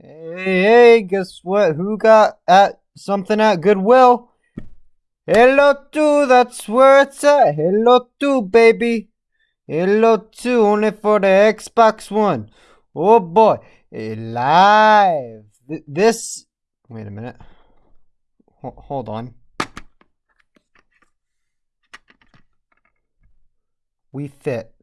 Hey, hey, guess what? Who got at something at Goodwill? Halo 2, that's where it's at. Halo 2, baby. Halo 2, only for the Xbox One. Oh boy, live. This. Wait a minute. H hold on. We fit.